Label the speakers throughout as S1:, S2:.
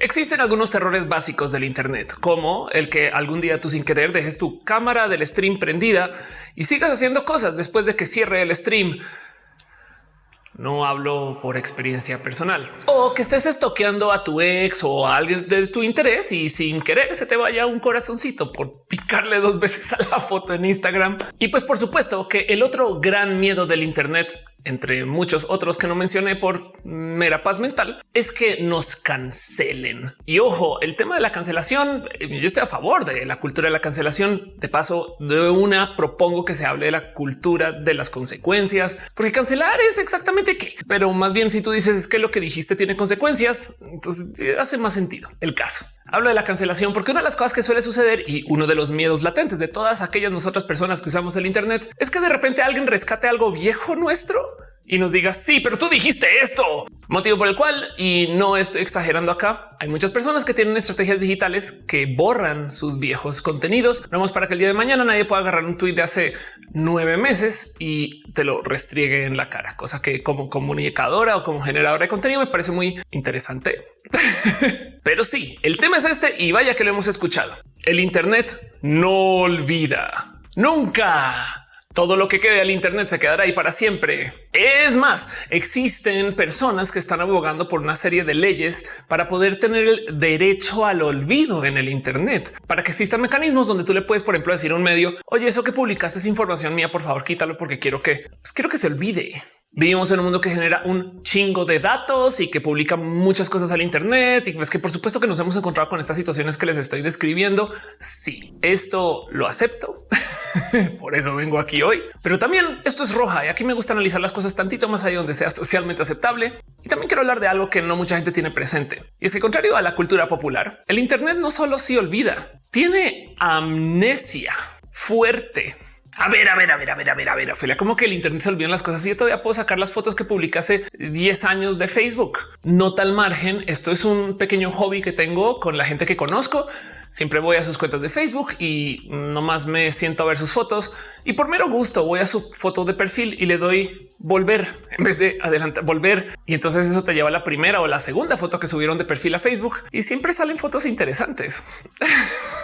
S1: Existen algunos errores básicos del Internet, como el que algún día tú sin querer dejes tu cámara del stream prendida y sigas haciendo cosas después de que cierre el stream. No hablo por experiencia personal o que estés estoqueando a tu ex o a alguien de tu interés y sin querer se te vaya un corazoncito por picarle dos veces a la foto en Instagram. Y pues por supuesto que el otro gran miedo del Internet entre muchos otros que no mencioné por mera paz mental, es que nos cancelen. Y ojo, el tema de la cancelación, eh, yo estoy a favor de la cultura de la cancelación. De paso, de una propongo que se hable de la cultura de las consecuencias, porque cancelar es exactamente qué. Pero más bien si tú dices es que lo que dijiste tiene consecuencias, entonces eh, hace más sentido el caso. Hablo de la cancelación porque una de las cosas que suele suceder y uno de los miedos latentes de todas aquellas nosotras personas que usamos el Internet es que de repente alguien rescate algo viejo nuestro y nos digas sí, pero tú dijiste esto, motivo por el cual, y no estoy exagerando acá, hay muchas personas que tienen estrategias digitales que borran sus viejos contenidos. Vamos para que el día de mañana nadie pueda agarrar un tweet de hace nueve meses y te lo restriegue en la cara, cosa que como comunicadora o como generadora de contenido me parece muy interesante. pero sí, el tema es este y vaya que lo hemos escuchado. El Internet no olvida. Nunca todo lo que quede al Internet se quedará ahí para siempre. Es más, existen personas que están abogando por una serie de leyes para poder tener el derecho al olvido en el Internet, para que existan mecanismos donde tú le puedes, por ejemplo, decir a un medio, oye, eso que publicaste es información mía, por favor, quítalo porque quiero que pues quiero que se olvide. Vivimos en un mundo que genera un chingo de datos y que publica muchas cosas al Internet y es que por supuesto que nos hemos encontrado con estas situaciones que les estoy describiendo. Sí, esto lo acepto. Por eso vengo aquí hoy. Pero también esto es roja y aquí me gusta analizar las cosas tantito más allá donde sea socialmente aceptable. Y también quiero hablar de algo que no mucha gente tiene presente. Y es que contrario a la cultura popular, el Internet no solo se olvida, tiene amnesia fuerte. A ver, a ver, a ver, a ver, a ver, a ver, Ophelia, como que el Internet se olvidan las cosas y yo todavía puedo sacar las fotos que publiqué hace 10 años de Facebook. No tal margen. Esto es un pequeño hobby que tengo con la gente que conozco Siempre voy a sus cuentas de Facebook y nomás me siento a ver sus fotos y por mero gusto voy a su foto de perfil y le doy volver en vez de adelantar, volver. Y entonces eso te lleva a la primera o la segunda foto que subieron de perfil a Facebook y siempre salen fotos interesantes.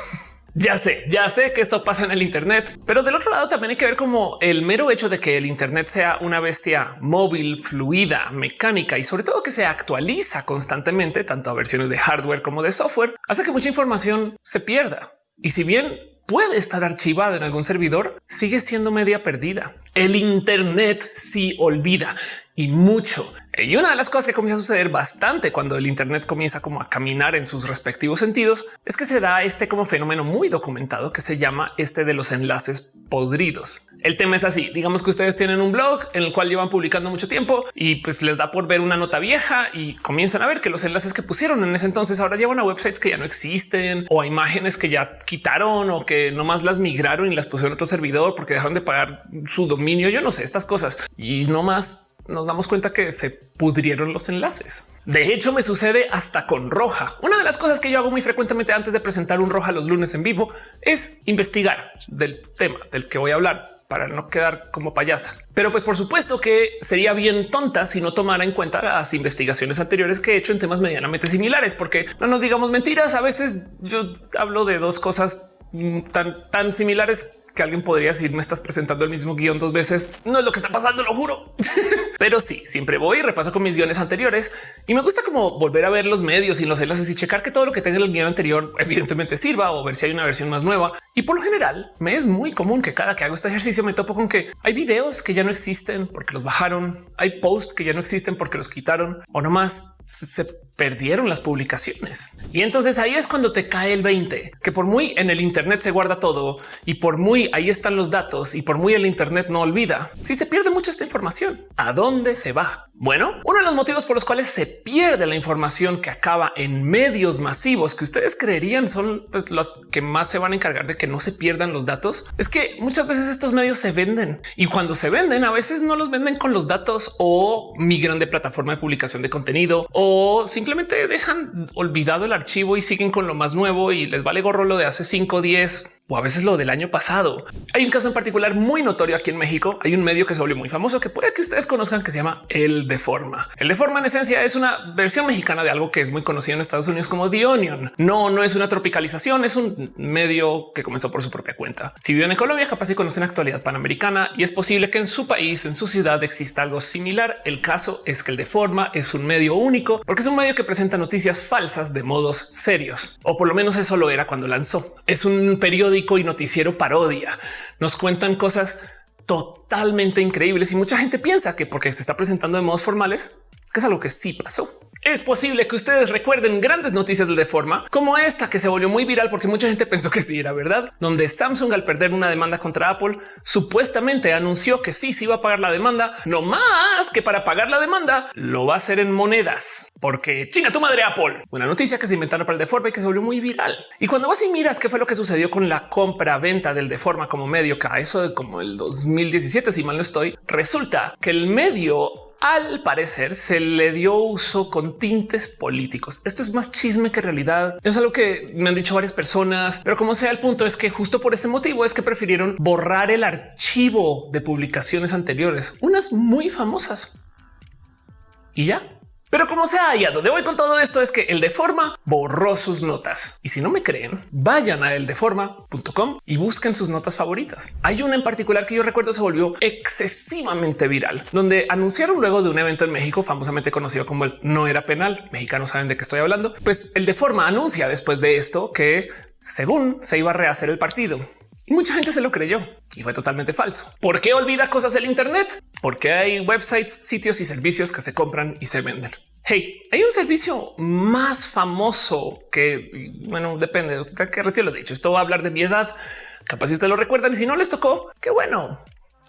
S1: Ya sé, ya sé que esto pasa en el Internet, pero del otro lado también hay que ver como el mero hecho de que el Internet sea una bestia móvil, fluida, mecánica y sobre todo que se actualiza constantemente, tanto a versiones de hardware como de software, hace que mucha información se pierda. Y si bien puede estar archivada en algún servidor, sigue siendo media perdida. El Internet sí olvida y mucho. Y una de las cosas que comienza a suceder bastante cuando el Internet comienza como a caminar en sus respectivos sentidos es que se da este como fenómeno muy documentado que se llama este de los enlaces podridos. El tema es así. Digamos que ustedes tienen un blog en el cual llevan publicando mucho tiempo y pues les da por ver una nota vieja y comienzan a ver que los enlaces que pusieron en ese entonces ahora llevan a websites que ya no existen o a imágenes que ya quitaron o que nomás las migraron y las pusieron otro servidor porque dejaron de pagar su dominio. Yo no sé estas cosas y no más nos damos cuenta que se pudrieron los enlaces. De hecho, me sucede hasta con roja. Una de las cosas que yo hago muy frecuentemente antes de presentar un roja los lunes en vivo es investigar del tema del que voy a hablar para no quedar como payasa. Pero pues por supuesto que sería bien tonta si no tomara en cuenta las investigaciones anteriores que he hecho en temas medianamente similares, porque no nos digamos mentiras. A veces yo hablo de dos cosas mm, tan, tan similares que alguien podría decir me estás presentando el mismo guion dos veces. No es lo que está pasando, lo juro. Pero sí, siempre voy y repaso con mis guiones anteriores y me gusta como volver a ver los medios y los enlaces y checar que todo lo que tenga en el guion anterior evidentemente sirva o ver si hay una versión más nueva. Y por lo general me es muy común que cada que hago este ejercicio me topo con que hay videos que ya no existen porque los bajaron, hay posts que ya no existen porque los quitaron o nomás se perdieron las publicaciones. Y entonces ahí es cuando te cae el 20, que por muy en el Internet se guarda todo y por muy ahí están los datos y por muy el Internet no olvida. Si se pierde mucha esta información, ¿a dónde se va? Bueno, uno de los motivos por los cuales se pierde la información que acaba en medios masivos que ustedes creerían son pues, los que más se van a encargar de que no se pierdan los datos es que muchas veces estos medios se venden y cuando se venden a veces no los venden con los datos o migran de plataforma de publicación de contenido o simplemente dejan olvidado el archivo y siguen con lo más nuevo y les vale gorro lo de hace 5, 10, o a veces lo del año pasado. Hay un caso en particular muy notorio aquí en México. Hay un medio que se volvió muy famoso que puede que ustedes conozcan que se llama El Deforma. El Deforma en esencia es una versión mexicana de algo que es muy conocido en Estados Unidos como The Onion. No, no es una tropicalización, es un medio que comenzó por su propia cuenta. Si viven en Colombia, capaz de conocer la actualidad panamericana y es posible que en su país, en su ciudad exista algo similar. El caso es que el Deforma es un medio único porque es un medio que presenta noticias falsas de modos serios, o por lo menos eso lo era cuando lanzó. Es un periódico y noticiero parodia. Nos cuentan cosas totalmente increíbles y mucha gente piensa que porque se está presentando de modos formales, que es algo que sí pasó. Es posible que ustedes recuerden grandes noticias de forma como esta que se volvió muy viral porque mucha gente pensó que sí era verdad, donde Samsung al perder una demanda contra Apple supuestamente anunció que sí se iba a pagar la demanda, no más que para pagar la demanda lo va a hacer en monedas, porque chinga tu madre Apple. Una noticia que se inventaron para el Deforma y que se volvió muy viral. Y cuando vas y miras qué fue lo que sucedió con la compra venta del Deforma como medio, que a eso de como el 2017, si mal no estoy, resulta que el medio al parecer se le dio uso con tintes políticos. Esto es más chisme que realidad. Es algo que me han dicho varias personas, pero como sea, el punto es que justo por este motivo es que prefirieron borrar el archivo de publicaciones anteriores, unas muy famosas. Y ya pero como sea, y a donde voy con todo esto es que el Deforma borró sus notas. Y si no me creen, vayan a eldeforma.com y busquen sus notas favoritas. Hay una en particular que yo recuerdo se volvió excesivamente viral, donde anunciaron luego de un evento en México famosamente conocido como el no era penal. Mexicanos saben de qué estoy hablando. Pues el Deforma anuncia después de esto que según se iba a rehacer el partido. Y mucha gente se lo creyó y fue totalmente falso. ¿Por qué olvida cosas del Internet? Porque hay websites, sitios y servicios que se compran y se venden. Hey, hay un servicio más famoso que, bueno, depende, usted que retiro lo dicho. Esto va a hablar de mi edad. Capaz si ustedes lo recuerdan y si no les tocó, qué bueno,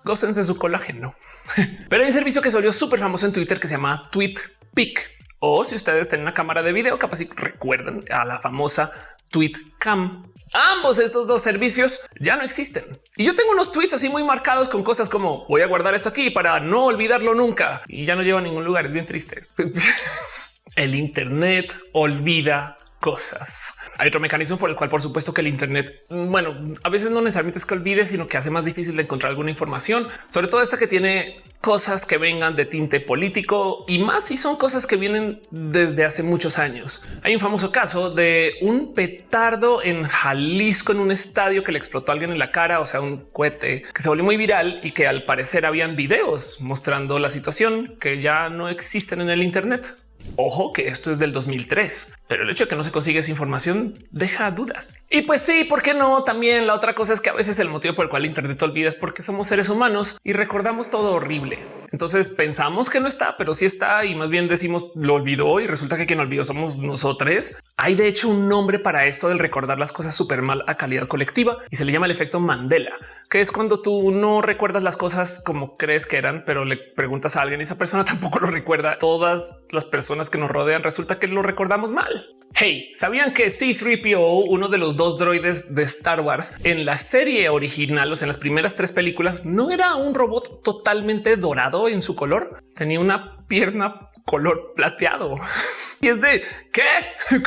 S1: gócense su colágeno. Pero hay un servicio que se súper famoso en Twitter que se llama TweetPic. O si ustedes tienen una cámara de video, capaz si recuerdan a la famosa TweetCam. Ambos estos dos servicios ya no existen. Y yo tengo unos tweets así muy marcados con cosas como voy a guardar esto aquí para no olvidarlo nunca y ya no lleva a ningún lugar. Es bien triste. el Internet olvida cosas. Hay otro mecanismo por el cual, por supuesto, que el Internet, bueno, a veces no necesariamente es que olvide, sino que hace más difícil de encontrar alguna información, sobre todo esta que tiene cosas que vengan de tinte político y más si son cosas que vienen desde hace muchos años. Hay un famoso caso de un petardo en Jalisco en un estadio que le explotó a alguien en la cara, o sea, un cohete que se volvió muy viral y que al parecer habían videos mostrando la situación que ya no existen en el Internet. Ojo que esto es del 2003, pero el hecho de que no se consigue esa información deja dudas. Y pues sí, ¿por qué no? También la otra cosa es que a veces el motivo por el cual Internet olvida es porque somos seres humanos y recordamos todo horrible. Entonces pensamos que no está, pero sí está y más bien decimos lo olvidó y resulta que quien olvidó somos nosotros. Hay de hecho un nombre para esto del recordar las cosas súper mal a calidad colectiva y se le llama el efecto Mandela, que es cuando tú no recuerdas las cosas como crees que eran, pero le preguntas a alguien y esa persona tampoco lo recuerda. Todas las personas que nos rodean resulta que lo recordamos mal. Hey, ¿sabían que C3PO, uno de los dos droides de Star Wars en la serie original, o sea, en las primeras tres películas, no era un robot totalmente dorado en su color? Tenía una pierna color plateado. Y es de qué?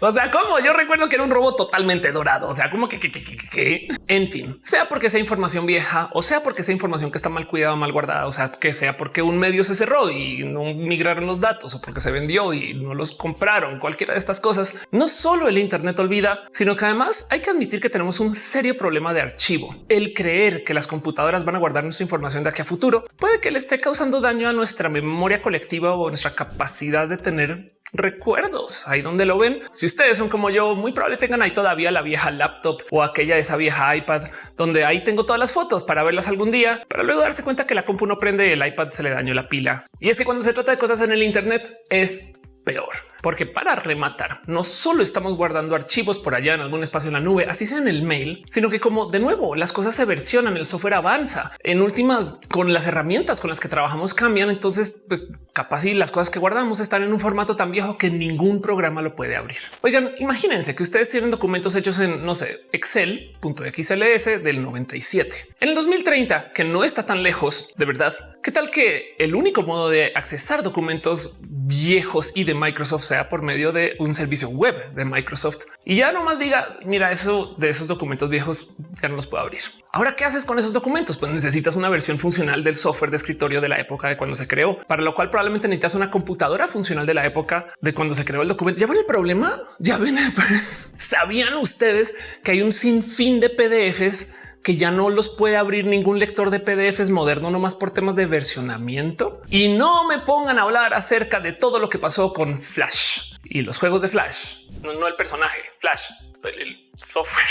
S1: O sea, cómo yo recuerdo que era un robot totalmente dorado. O sea, como que, que, que, que, en fin, sea porque sea información vieja o sea porque sea información que está mal cuidada, mal guardada, o sea, que sea porque un medio se cerró y no migraron los datos o porque se vendió y no los compraron, cualquiera de estas cosas. No solo el Internet olvida, sino que además hay que admitir que tenemos un serio problema de archivo. El creer que las computadoras van a guardar nuestra información de aquí a futuro puede que le esté causando daño a nuestra memoria colectiva o nuestra capacidad de tener recuerdos ahí donde lo ven. Si ustedes son como yo, muy probable tengan ahí todavía la vieja laptop o aquella esa vieja iPad donde ahí tengo todas las fotos para verlas algún día, para luego darse cuenta que la compu no prende el iPad se le dañó la pila. Y es que cuando se trata de cosas en el Internet es peor. Porque para rematar, no solo estamos guardando archivos por allá en algún espacio en la nube, así sea en el mail, sino que como de nuevo las cosas se versionan, el software avanza. En últimas, con las herramientas con las que trabajamos cambian. Entonces, pues capaz y las cosas que guardamos están en un formato tan viejo que ningún programa lo puede abrir. Oigan, imagínense que ustedes tienen documentos hechos en, no sé, Excel.xls del 97. En el 2030, que no está tan lejos, de verdad, ¿qué tal que el único modo de accesar documentos viejos y de Microsoft sea por medio de un servicio web de Microsoft y ya nomás diga, mira, eso de esos documentos viejos ya no los puedo abrir. Ahora, ¿qué haces con esos documentos? Pues necesitas una versión funcional del software de escritorio de la época de cuando se creó, para lo cual probablemente necesitas una computadora funcional de la época de cuando se creó el documento. Ya ven el problema. Ya ven. Sabían ustedes que hay un sinfín de PDFs que ya no los puede abrir ningún lector de PDFs moderno, nomás por temas de versionamiento. Y no me pongan a hablar acerca de todo lo que pasó con Flash y los juegos de Flash, no, el personaje Flash, el software.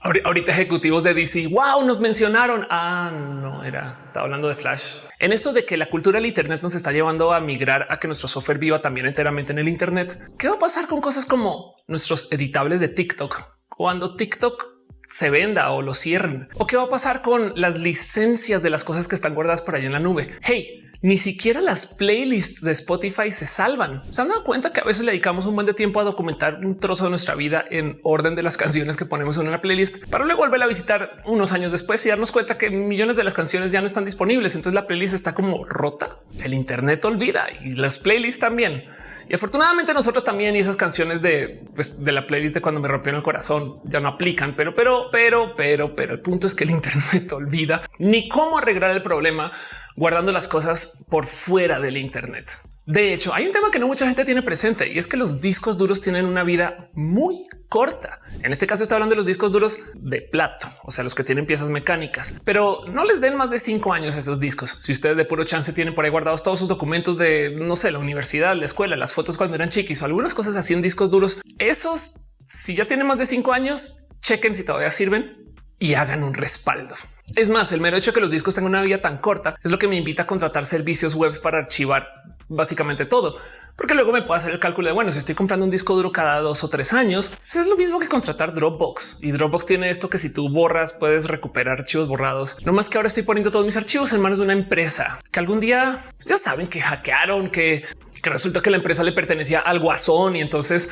S1: Ahorita ejecutivos de DC, wow, nos mencionaron. Ah, no era, estaba hablando de Flash. En eso de que la cultura del Internet nos está llevando a migrar a que nuestro software viva también enteramente en el Internet. ¿Qué va a pasar con cosas como nuestros editables de TikTok? Cuando TikTok se venda o lo cierren? ¿O qué va a pasar con las licencias de las cosas que están guardadas por ahí en la nube? Hey, ni siquiera las playlists de Spotify se salvan. Se han dado cuenta que a veces le dedicamos un buen de tiempo a documentar un trozo de nuestra vida en orden de las canciones que ponemos en una playlist para luego volver a visitar unos años después y darnos cuenta que millones de las canciones ya no están disponibles. Entonces la playlist está como rota. El Internet olvida y las playlists también. Y afortunadamente nosotros también y esas canciones de, pues, de la playlist de cuando me rompieron el corazón ya no aplican, pero, pero, pero, pero, pero el punto es que el Internet olvida ni cómo arreglar el problema guardando las cosas por fuera del Internet. De hecho, hay un tema que no mucha gente tiene presente y es que los discos duros tienen una vida muy corta. En este caso está hablando de los discos duros de plato, o sea, los que tienen piezas mecánicas, pero no les den más de cinco años esos discos. Si ustedes de puro chance tienen por ahí guardados todos sus documentos de, no sé, la universidad, la escuela, las fotos cuando eran chiquis o algunas cosas así en discos duros, esos, si ya tienen más de cinco años, chequen si todavía sirven y hagan un respaldo. Es más, el mero hecho de que los discos tengan una vida tan corta es lo que me invita a contratar servicios web para archivar básicamente todo, porque luego me puedo hacer el cálculo de bueno, si estoy comprando un disco duro cada dos o tres años, pues es lo mismo que contratar Dropbox y Dropbox tiene esto que si tú borras puedes recuperar archivos borrados. No más que ahora estoy poniendo todos mis archivos en manos de una empresa que algún día pues ya saben que hackearon, que, que resulta que la empresa le pertenecía al guasón y entonces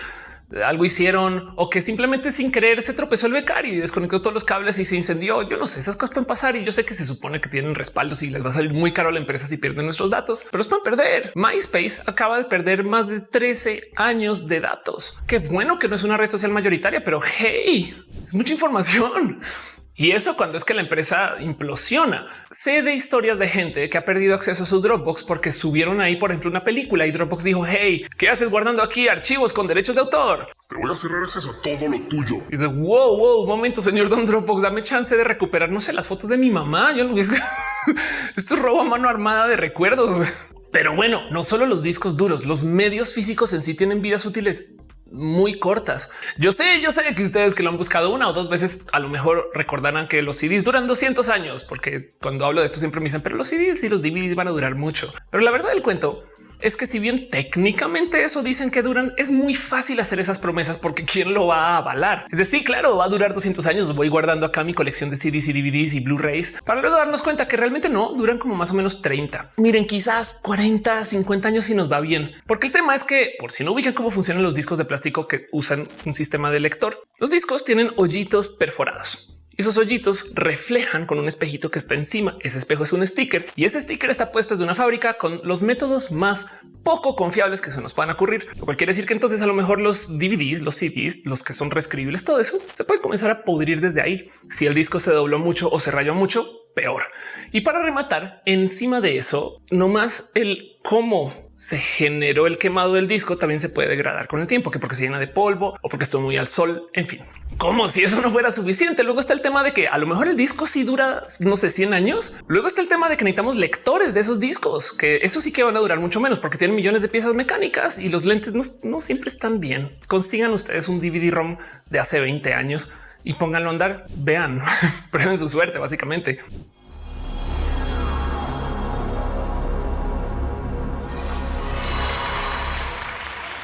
S1: algo hicieron o que simplemente sin querer se tropezó el becario y desconectó todos los cables y se incendió. Yo no sé, esas cosas pueden pasar y yo sé que se supone que tienen respaldos y les va a salir muy caro a la empresa si pierden nuestros datos, pero los pueden perder. MySpace acaba de perder más de 13 años de datos. Qué bueno que no es una red social mayoritaria, pero hey, es mucha información. Y eso cuando es que la empresa implosiona. Sé de historias de gente que ha perdido acceso a su Dropbox porque subieron ahí, por ejemplo, una película y Dropbox dijo, hey, ¿qué haces guardando aquí archivos con derechos de autor?
S2: Te voy a cerrar acceso a todo lo tuyo.
S1: Y dice, wow, wow, momento, señor Don Dropbox, dame chance de recuperar, no sé, las fotos de mi mamá. Yo no esto es robo a mano armada de recuerdos. Pero bueno, no solo los discos duros, los medios físicos en sí tienen vidas útiles muy cortas. Yo sé, yo sé que ustedes que lo han buscado una o dos veces, a lo mejor recordarán que los CDs duran 200 años, porque cuando hablo de esto siempre me dicen, pero los CDs y los DVDs van a durar mucho. Pero la verdad del cuento es que si bien técnicamente eso dicen que duran, es muy fácil hacer esas promesas porque quién lo va a avalar. Es decir, claro, va a durar 200 años. Voy guardando acá mi colección de CDs y DVDs y Blu-rays para luego darnos cuenta que realmente no duran como más o menos 30. Miren, quizás 40, 50 años si nos va bien, porque el tema es que por si no ubican cómo funcionan los discos de plástico que usan un sistema de lector, los discos tienen hoyitos perforados. Esos hoyitos reflejan con un espejito que está encima. Ese espejo es un sticker y ese sticker está puesto desde una fábrica con los métodos más poco confiables que se nos puedan ocurrir. Lo cual quiere decir que entonces a lo mejor los DVDs, los CDs, los que son reescribibles, todo eso se puede comenzar a pudrir desde ahí. Si el disco se dobló mucho o se rayó mucho, peor. Y para rematar, encima de eso, no más el cómo se generó el quemado del disco también se puede degradar con el tiempo, que porque se llena de polvo o porque estuvo muy al sol. En fin, como si eso no fuera suficiente. Luego está el tema de que a lo mejor el disco sí dura, no sé, 100 años. Luego está el tema de que necesitamos lectores de esos discos, que eso sí que van a durar mucho menos porque tienen millones de piezas mecánicas y los lentes no, no siempre están bien. Consigan ustedes un DVD ROM de hace 20 años y pónganlo a andar. Vean, prueben su suerte, básicamente.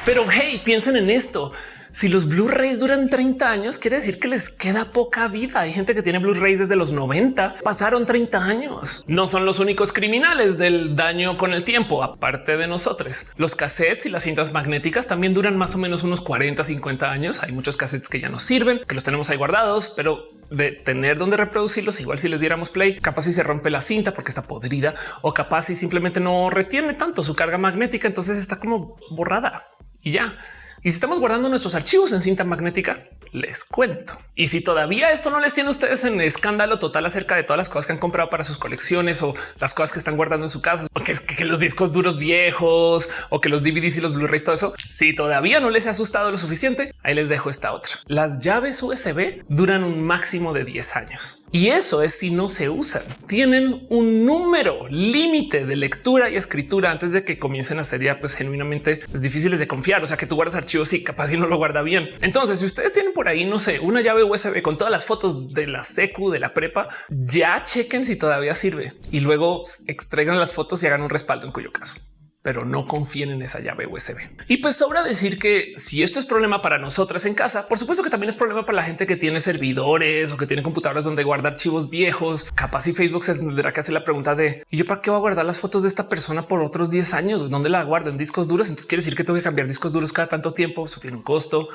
S1: Pero hey, piensen en esto. Si los Blu-rays duran 30 años, quiere decir que les queda poca vida. Hay gente que tiene Blu-rays desde los 90, pasaron 30 años. No son los únicos criminales del daño con el tiempo, aparte de nosotros. Los cassettes y las cintas magnéticas también duran más o menos unos 40, 50 años. Hay muchos cassettes que ya no sirven, que los tenemos ahí guardados, pero de tener donde reproducirlos, igual si les diéramos play, capaz si se rompe la cinta porque está podrida o capaz si simplemente no retiene tanto su carga magnética, entonces está como borrada y ya. Y si estamos guardando nuestros archivos en cinta magnética, les cuento. Y si todavía esto no les tiene ustedes en escándalo total acerca de todas las cosas que han comprado para sus colecciones o las cosas que están guardando en su casa, o que, que los discos duros viejos o que los DVDs y los Blu-rays, todo eso, si todavía no les ha asustado lo suficiente, ahí les dejo esta otra. Las llaves USB duran un máximo de 10 años. Y eso es si no se usan. Tienen un número límite de lectura y escritura antes de que comiencen a ser ya pues genuinamente pues, difíciles de confiar. O sea que tú guardas archivos y capaz y no lo guarda bien. Entonces, si ustedes tienen por ahí, no sé, una llave USB con todas las fotos de la secu de la prepa, ya chequen si todavía sirve y luego extraigan las fotos y hagan un respaldo en cuyo caso pero no confíen en esa llave USB. Y pues sobra decir que si esto es problema para nosotras en casa, por supuesto que también es problema para la gente que tiene servidores o que tiene computadoras donde guarda archivos viejos. Capaz y Facebook se tendrá que hacer la pregunta de ¿y yo para qué voy a guardar las fotos de esta persona por otros 10 años? ¿Dónde la guardan? Discos duros. Entonces quiere decir que tengo que cambiar discos duros cada tanto tiempo. Eso tiene un costo.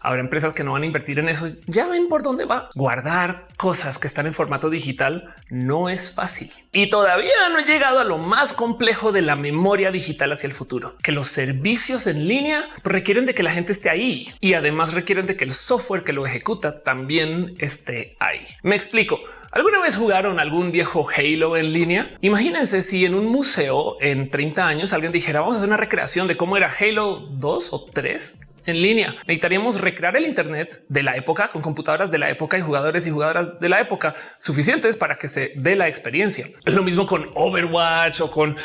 S1: Habrá empresas que no van a invertir en eso. Ya ven por dónde va. Guardar cosas que están en formato digital no es fácil. Y todavía no he llegado a lo más complejo de la memoria digital hacia el futuro, que los servicios en línea requieren de que la gente esté ahí y además requieren de que el software que lo ejecuta también esté ahí. Me explico. ¿Alguna vez jugaron algún viejo Halo en línea? Imagínense si en un museo en 30 años alguien dijera vamos a hacer una recreación de cómo era Halo 2 o 3 en línea. Necesitaríamos recrear el Internet de la época con computadoras de la época y jugadores y jugadoras de la época suficientes para que se dé la experiencia. Es lo mismo con Overwatch o con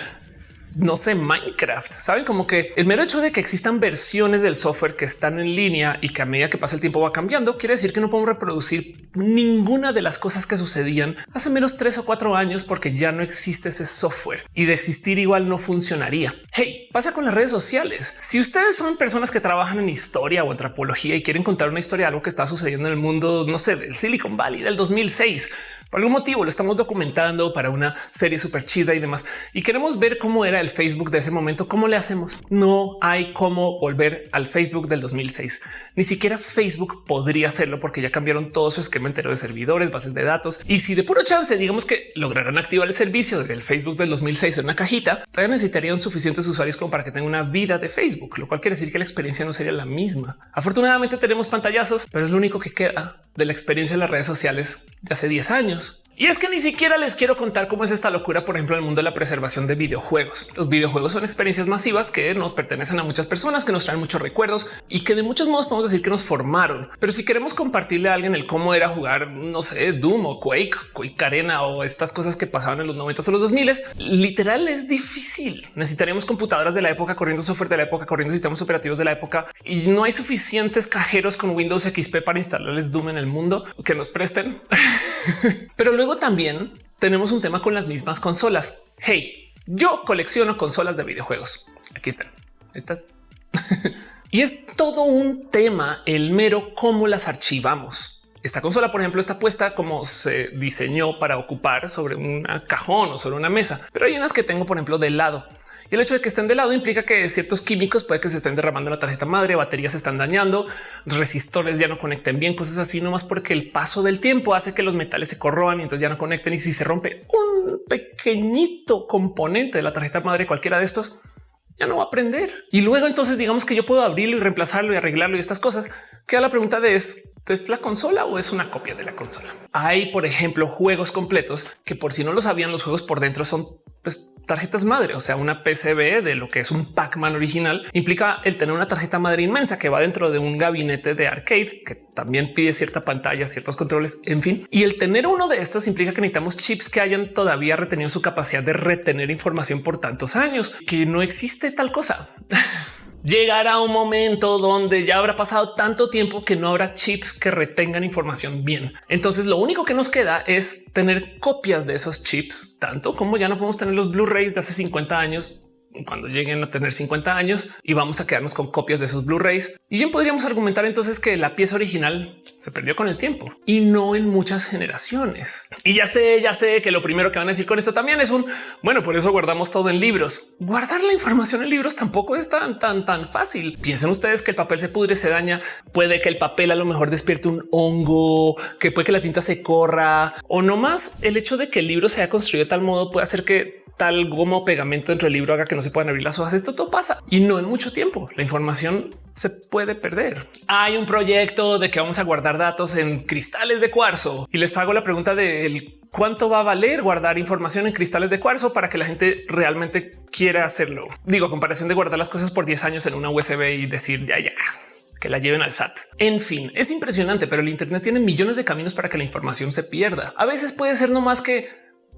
S1: no sé, Minecraft. Saben como que el mero hecho de que existan versiones del software que están en línea y que a medida que pasa el tiempo va cambiando, quiere decir que no podemos reproducir ninguna de las cosas que sucedían hace menos tres o cuatro años porque ya no existe ese software y de existir igual no funcionaría. Hey, pasa con las redes sociales. Si ustedes son personas que trabajan en historia o antropología y quieren contar una historia de algo que está sucediendo en el mundo, no sé, del Silicon Valley del 2006, por algún motivo lo estamos documentando para una serie súper chida y demás y queremos ver cómo era el Facebook de ese momento, ¿cómo le hacemos? No hay cómo volver al Facebook del 2006. Ni siquiera Facebook podría hacerlo porque ya cambiaron todo su esquema entero de servidores, bases de datos. Y si de puro chance, digamos que lograran activar el servicio del Facebook del 2006 en una cajita, todavía necesitarían suficientes usuarios como para que tenga una vida de Facebook, lo cual quiere decir que la experiencia no sería la misma. Afortunadamente tenemos pantallazos, pero es lo único que queda de la experiencia en las redes sociales de hace 10 años. Y es que ni siquiera les quiero contar cómo es esta locura, por ejemplo, en el mundo de la preservación de videojuegos. Los videojuegos son experiencias masivas que nos pertenecen a muchas personas, que nos traen muchos recuerdos y que de muchos modos podemos decir que nos formaron. Pero si queremos compartirle a alguien el cómo era jugar, no sé, Doom o Quake, Quake Arena o estas cosas que pasaban en los 90 o los 2000, literal es difícil. Necesitaríamos computadoras de la época, corriendo software de la época, corriendo sistemas operativos de la época y no hay suficientes cajeros con Windows XP para instalarles Doom en el mundo que nos presten. Pero luego también tenemos un tema con las mismas consolas. Hey, yo colecciono consolas de videojuegos. Aquí están. Estas. y es todo un tema el mero cómo las archivamos. Esta consola, por ejemplo, está puesta como se diseñó para ocupar sobre un cajón o sobre una mesa, pero hay unas que tengo, por ejemplo, de lado el hecho de que estén de lado implica que ciertos químicos puede que se estén derramando en la tarjeta madre, baterías se están dañando, resistores ya no conecten bien, cosas así, nomás porque el paso del tiempo hace que los metales se corroan y entonces ya no conecten. Y si se rompe un pequeñito componente de la tarjeta madre, cualquiera de estos, ya no va a aprender. Y luego entonces digamos que yo puedo abrirlo y reemplazarlo y arreglarlo y estas cosas. Queda la pregunta de es, ¿es la consola o es una copia de la consola? Hay, por ejemplo, juegos completos que por si no lo sabían, los juegos por dentro son pues, tarjetas madre, o sea, una PCB de lo que es un Pac-Man original implica el tener una tarjeta madre inmensa que va dentro de un gabinete de arcade que también pide cierta pantalla, ciertos controles, en fin. Y el tener uno de estos implica que necesitamos chips que hayan todavía retenido su capacidad de retener información por tantos años, que no existe tal cosa. llegará un momento donde ya habrá pasado tanto tiempo que no habrá chips que retengan información bien. Entonces lo único que nos queda es tener copias de esos chips, tanto como ya no podemos tener los Blu-rays de hace 50 años cuando lleguen a tener 50 años y vamos a quedarnos con copias de sus Blu-rays. Y bien podríamos argumentar entonces que la pieza original se perdió con el tiempo y no en muchas generaciones. Y ya sé, ya sé que lo primero que van a decir con esto también es un bueno, por eso guardamos todo en libros. Guardar la información en libros tampoco es tan, tan, tan fácil. Piensen ustedes que el papel se pudre, se daña. Puede que el papel a lo mejor despierte un hongo, que puede que la tinta se corra o no más el hecho de que el libro se haya construido de tal modo puede hacer que tal goma o pegamento dentro del libro haga que no se puedan abrir las hojas. Esto todo pasa y no en mucho tiempo. La información se puede perder. Hay un proyecto de que vamos a guardar datos en cristales de cuarzo y les pago la pregunta de cuánto va a valer guardar información en cristales de cuarzo para que la gente realmente quiera hacerlo. Digo, comparación de guardar las cosas por 10 años en una USB y decir ya, ya que la lleven al SAT. En fin, es impresionante, pero el Internet tiene millones de caminos para que la información se pierda. A veces puede ser no más que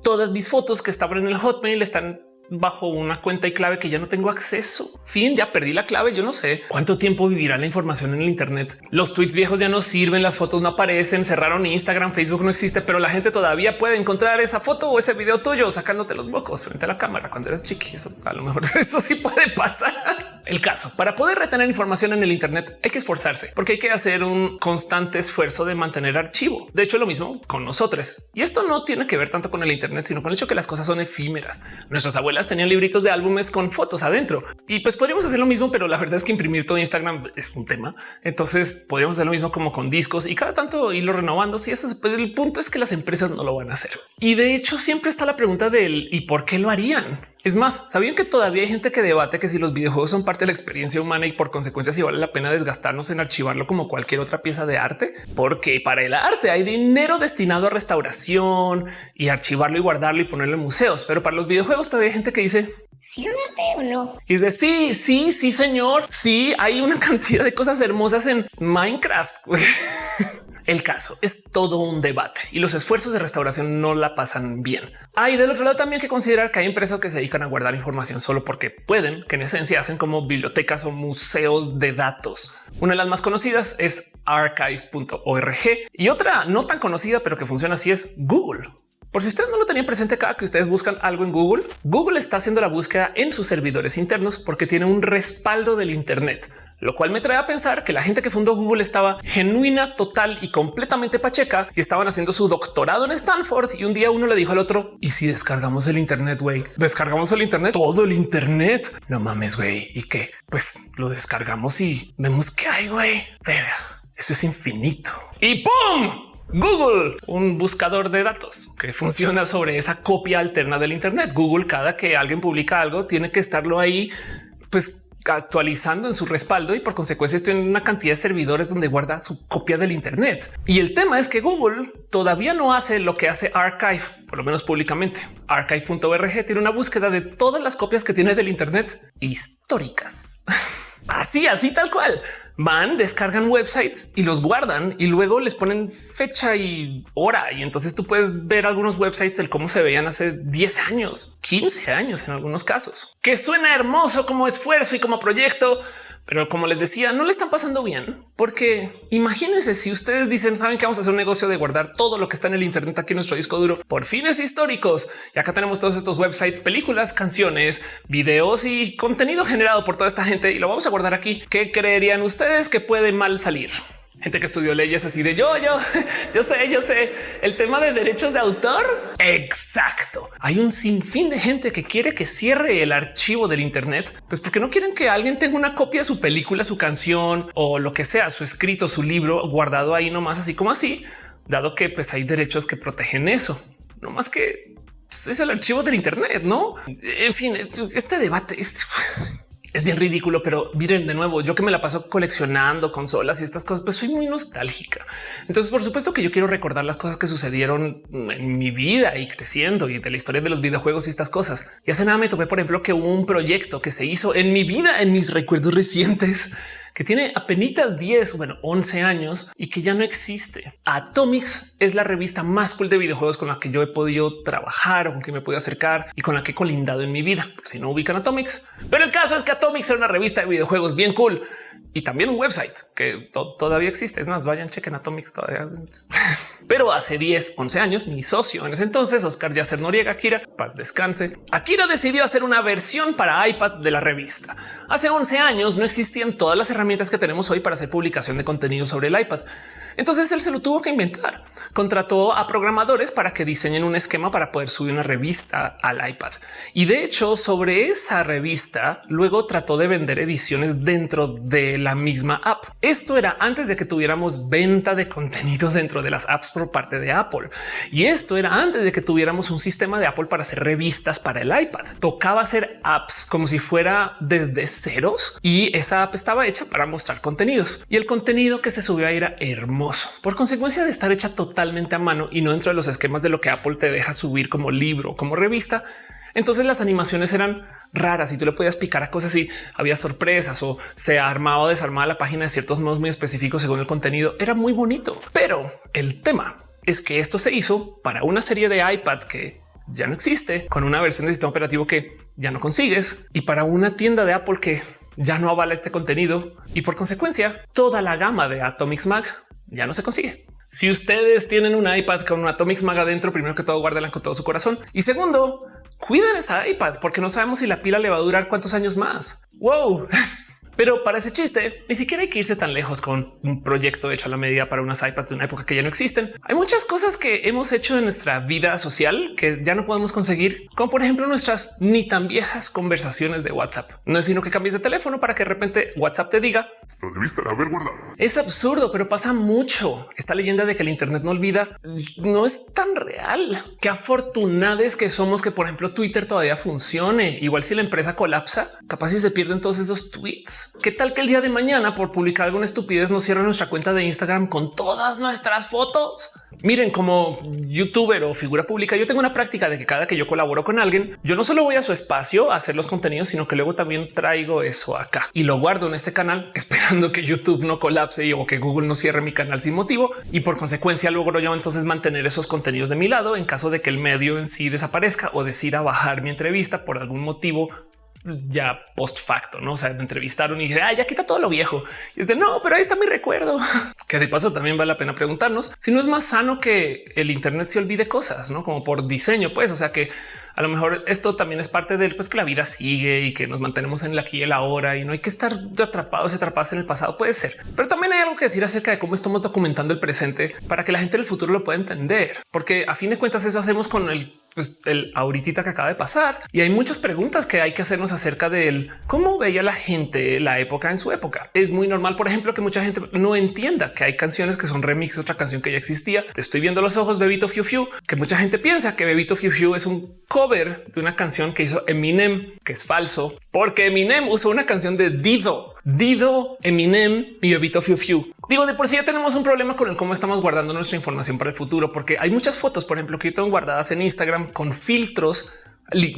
S1: todas mis fotos que estaban en el Hotmail están bajo una cuenta y clave que ya no tengo acceso. Fin, ya perdí la clave. Yo no sé cuánto tiempo vivirá la información en el Internet. Los tweets viejos ya no sirven, las fotos no aparecen, cerraron Instagram, Facebook no existe, pero la gente todavía puede encontrar esa foto o ese video tuyo sacándote los mocos frente a la cámara cuando eres chiqui. Eso a lo mejor eso sí puede pasar. El caso para poder retener información en el Internet hay que esforzarse porque hay que hacer un constante esfuerzo de mantener archivo. De hecho, lo mismo con nosotros. Y esto no tiene que ver tanto con el Internet, sino con el hecho que las cosas son efímeras. Nuestras abuelas tenían libritos de álbumes con fotos adentro y pues podríamos hacer lo mismo, pero la verdad es que imprimir todo Instagram es un tema. Entonces podríamos hacer lo mismo como con discos y cada tanto irlo renovando. Si eso pues el punto es que las empresas no lo van a hacer. Y de hecho siempre está la pregunta del y por qué lo harían. Es más, sabían que todavía hay gente que debate que si los videojuegos son parte de la experiencia humana y por consecuencia si vale la pena desgastarnos en archivarlo como cualquier otra pieza de arte, porque para el arte hay dinero destinado a restauración y archivarlo y guardarlo y ponerlo en museos. Pero para los videojuegos todavía hay gente que dice
S3: si arte o no.
S1: Y dice sí, sí, sí, señor. Sí, hay una cantidad de cosas hermosas en Minecraft. El caso es todo un debate y los esfuerzos de restauración no la pasan bien. Hay del otro lado también que considerar que hay empresas que se dedican a guardar información solo porque pueden, que en esencia hacen como bibliotecas o museos de datos. Una de las más conocidas es archive.org y otra no tan conocida, pero que funciona así es Google. Por si ustedes no lo tenían presente cada que ustedes buscan algo en Google, Google está haciendo la búsqueda en sus servidores internos porque tiene un respaldo del Internet, lo cual me trae a pensar que la gente que fundó Google estaba genuina, total y completamente pacheca y estaban haciendo su doctorado en Stanford. Y un día uno le dijo al otro: Y si descargamos el Internet, güey, descargamos el Internet, todo el Internet. No mames, güey. Y qué? Pues lo descargamos y vemos que hay, güey. Eso es infinito y pum Google, un buscador de datos que funciona sobre esa copia alterna del Internet. Google, cada que alguien publica algo, tiene que estarlo ahí, pues actualizando en su respaldo y por consecuencia estoy en una cantidad de servidores donde guarda su copia del Internet. Y el tema es que Google todavía no hace lo que hace Archive, por lo menos públicamente. Archive.org tiene una búsqueda de todas las copias que tiene del Internet históricas. Así, así tal cual. Van, descargan websites y los guardan y luego les ponen fecha y hora. Y entonces tú puedes ver algunos websites del cómo se veían hace 10 años, 15 años en algunos casos, que suena hermoso como esfuerzo y como proyecto, pero como les decía, no le están pasando bien, porque imagínense si ustedes dicen, saben que vamos a hacer un negocio de guardar todo lo que está en el Internet aquí en nuestro disco duro por fines históricos. Y acá tenemos todos estos websites, películas, canciones, videos y contenido generado por toda esta gente y lo vamos a guardar aquí. ¿Qué creerían ustedes que puede mal salir? Gente que estudió leyes así de yo, yo, yo sé, yo sé el tema de derechos de autor. Exacto. Hay un sinfín de gente que quiere que cierre el archivo del Internet, pues porque no quieren que alguien tenga una copia de su película, su canción o lo que sea, su escrito, su libro guardado ahí nomás así como así, dado que pues hay derechos que protegen eso. No más que pues, es el archivo del Internet, no? En fin, este debate es es bien ridículo, pero miren de nuevo, yo que me la paso coleccionando consolas y estas cosas, pues soy muy nostálgica. Entonces, por supuesto que yo quiero recordar las cosas que sucedieron en mi vida y creciendo y de la historia de los videojuegos y estas cosas. Y hace nada me topé, por ejemplo, que un proyecto que se hizo en mi vida, en mis recuerdos recientes que tiene apenas 10, bueno, 11 años y que ya no existe. Atomics es la revista más cool de videojuegos con la que yo he podido trabajar o con que me puedo acercar y con la que he colindado en mi vida. Si no ubican Atomics, pero el caso es que Atomics era una revista de videojuegos bien cool y también un website que todavía existe. Es más, vayan, chequen Atomics todavía. Pero hace 10, 11 años, mi socio en ese entonces, Oscar Yacer Noriega, Akira, paz descanse. Akira decidió hacer una versión para iPad de la revista. Hace 11 años no existían todas las herramientas que tenemos hoy para hacer publicación de contenido sobre el iPad. Entonces él se lo tuvo que inventar. Contrató a programadores para que diseñen un esquema para poder subir una revista al iPad. Y de hecho, sobre esa revista, luego trató de vender ediciones dentro de la misma app. Esto era antes de que tuviéramos venta de contenido dentro de las apps por parte de Apple. Y esto era antes de que tuviéramos un sistema de Apple para hacer revistas para el iPad. Tocaba hacer apps como si fuera desde ceros y esta app estaba hecha para mostrar contenidos y el contenido que se subió ahí era hermoso por consecuencia de estar hecha totalmente a mano y no dentro de los esquemas de lo que Apple te deja subir como libro, como revista. Entonces las animaciones eran raras y tú le podías picar a cosas y había sorpresas o se armaba o desarmaba la página de ciertos modos muy específicos según el contenido. Era muy bonito, pero el tema es que esto se hizo para una serie de iPads que ya no existe con una versión de sistema operativo que ya no consigues y para una tienda de Apple que ya no avala este contenido y por consecuencia toda la gama de Atomics Mag ya no se consigue. Si ustedes tienen un iPad con un Atomics Mag adentro, primero que todo guárdenla con todo su corazón y segundo, cuiden esa iPad porque no sabemos si la pila le va a durar cuántos años más. Wow. Pero para ese chiste, ni siquiera hay que irse tan lejos con un proyecto hecho a la medida para unas iPads de una época que ya no existen. Hay muchas cosas que hemos hecho en nuestra vida social que ya no podemos conseguir, como por ejemplo nuestras ni tan viejas conversaciones de WhatsApp. No es sino que cambies de teléfono para que de repente WhatsApp te diga
S2: lo debiste haber guardado.
S1: Es absurdo, pero pasa mucho. Esta leyenda de que el Internet no olvida no es tan real. Qué afortunados que somos que, por ejemplo, Twitter todavía funcione. Igual si la empresa colapsa, capaz si se pierden todos esos tweets. ¿Qué tal que el día de mañana, por publicar alguna estupidez, nos cierra nuestra cuenta de Instagram con todas nuestras fotos? Miren, como youtuber o figura pública, yo tengo una práctica de que cada que yo colaboro con alguien, yo no solo voy a su espacio a hacer los contenidos, sino que luego también traigo eso acá y lo guardo en este canal esperando que YouTube no colapse o que Google no cierre mi canal sin motivo. Y por consecuencia logro yo entonces mantener esos contenidos de mi lado en caso de que el medio en sí desaparezca o decida bajar mi entrevista por algún motivo ya post facto, no? O sea, me entrevistaron y dije, ah, ya quita todo lo viejo. Y es de no, pero ahí está mi recuerdo. Que de paso también vale la pena preguntarnos si no es más sano que el Internet se olvide cosas, no como por diseño, pues, o sea que a lo mejor esto también es parte del pues que la vida sigue y que nos mantenemos en la aquí y el ahora y no hay que estar atrapados y atrapados en el pasado. Puede ser, pero también hay algo que decir acerca de cómo estamos documentando el presente para que la gente del futuro lo pueda entender, porque a fin de cuentas eso hacemos con el pues, el ahorita que acaba de pasar y hay muchas preguntas que hay que hacernos acerca de cómo veía la gente la época en su época. Es muy normal, por ejemplo, que mucha gente no entienda que hay canciones que son remix de otra canción que ya existía. Te estoy viendo los ojos, Bebito Fiu Fiu, que mucha gente piensa que Bebito Fiu Fiu es un cover de una canción que hizo Eminem, que es falso, porque Eminem usó una canción de Dido Dido, Eminem, mi bebito Fiu Fiu. Digo, de por sí ya tenemos un problema con el cómo estamos guardando nuestra información para el futuro, porque hay muchas fotos, por ejemplo, que yo tengo guardadas en Instagram con filtros,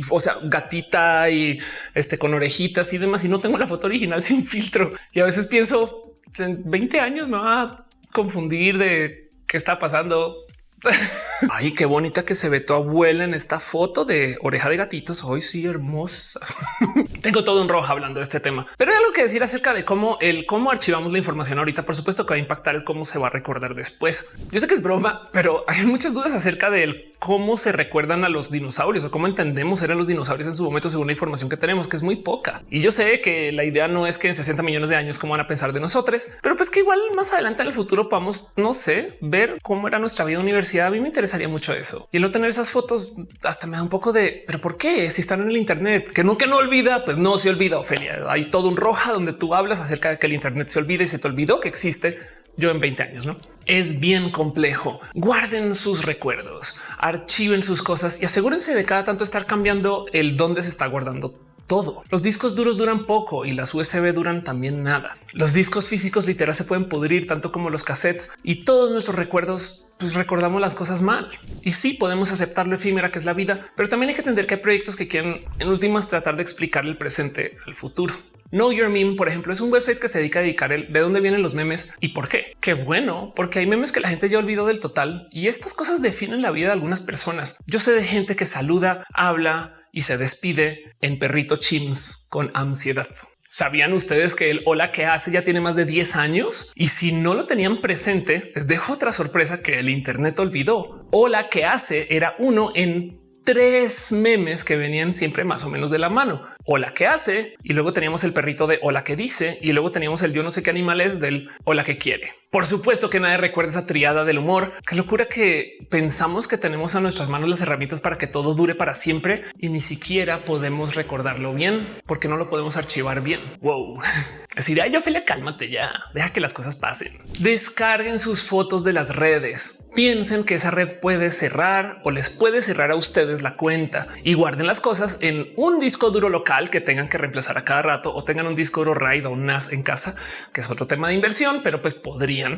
S1: o sea, gatita y este con orejitas y demás, y no tengo la foto original sin filtro. Y a veces pienso en 20 años me va a confundir de qué está pasando Ay, qué bonita que se ve tu abuela en esta foto de oreja de gatitos. Hoy sí, hermosa. Tengo todo un rojo hablando de este tema, pero hay algo que decir acerca de cómo el cómo archivamos la información ahorita. Por supuesto que va a impactar el cómo se va a recordar después. Yo sé que es broma, pero hay muchas dudas acerca del cómo se recuerdan a los dinosaurios o cómo entendemos eran los dinosaurios en su momento según la información que tenemos, que es muy poca. Y yo sé que la idea no es que en 60 millones de años cómo van a pensar de nosotros, pero pues que igual más adelante en el futuro podamos, no sé, ver cómo era nuestra vida universitaria a mí me interesaría mucho eso. Y el no tener esas fotos hasta me da un poco de, pero ¿por qué? Si están en el Internet, que nunca no olvida, pues no se olvida, Ofelia. Hay todo un roja donde tú hablas acerca de que el Internet se olvida y se te olvidó que existe yo en 20 años, no es bien complejo. Guarden sus recuerdos, archiven sus cosas y asegúrense de cada tanto estar cambiando el dónde se está guardando todo. Los discos duros duran poco y las USB duran también nada. Los discos físicos literal se pueden pudrir tanto como los cassettes y todos nuestros recuerdos pues recordamos las cosas mal. Y sí podemos aceptar lo efímera que es la vida, pero también hay que entender que hay proyectos que quieren en últimas tratar de explicar el presente al futuro. Know Your Meme, por ejemplo, es un website que se dedica a dedicar el de dónde vienen los memes y por qué. Qué bueno, porque hay memes que la gente ya olvidó del total y estas cosas definen la vida de algunas personas. Yo sé de gente que saluda, habla, y se despide en perrito chims con ansiedad. ¿Sabían ustedes que el hola que hace ya tiene más de 10 años? Y si no lo tenían presente, les dejo otra sorpresa que el Internet olvidó. Hola que hace era uno en tres memes que venían siempre más o menos de la mano. Hola que hace y luego teníamos el perrito de hola que dice y luego teníamos el yo no sé qué animal es del hola que quiere. Por supuesto que nadie recuerda esa triada del humor. Qué locura que pensamos que tenemos a nuestras manos las herramientas para que todo dure para siempre y ni siquiera podemos recordarlo bien porque no lo podemos archivar bien. Wow. Así de yo Ophelia, cálmate ya, deja que las cosas pasen. Descarguen sus fotos de las redes. Piensen que esa red puede cerrar o les puede cerrar a ustedes la cuenta y guarden las cosas en un disco duro local que tengan que reemplazar a cada rato o tengan un disco duro RAID o un NAS en casa, que es otro tema de inversión, pero pues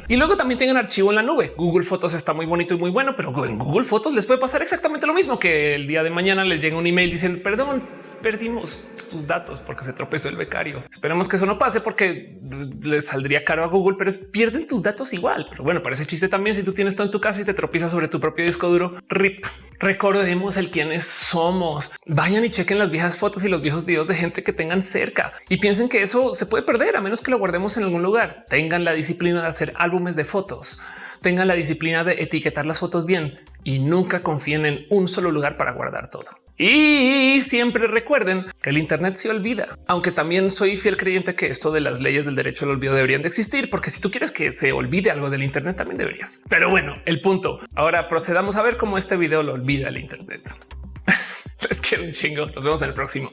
S1: Y luego también tengan archivo en la nube. Google Fotos está muy bonito y muy bueno, pero en Google Fotos les puede pasar exactamente lo mismo que el día de mañana les llega un email diciendo perdón, perdimos tus datos porque se tropezó el becario. Esperemos que eso no pase porque les saldría caro a Google, pero pierden tus datos igual. Pero bueno, parece chiste también si tú tienes todo en tu casa y te tropiezas sobre tu propio disco duro. RIP. Recordemos el quiénes somos. Vayan y chequen las viejas fotos y los viejos videos de gente que tengan cerca y piensen que eso se puede perder a menos que lo guardemos en algún lugar. Tengan la disciplina de hacer álbumes de fotos, tengan la disciplina de etiquetar las fotos bien y nunca confíen en un solo lugar para guardar todo. Y siempre recuerden que el Internet se olvida, aunque también soy fiel creyente que esto de las leyes del derecho al olvido deberían de existir, porque si tú quieres que se olvide algo del Internet, también deberías. Pero bueno, el punto. Ahora procedamos a ver cómo este video lo olvida el Internet. es que un chingo. Nos vemos en el próximo.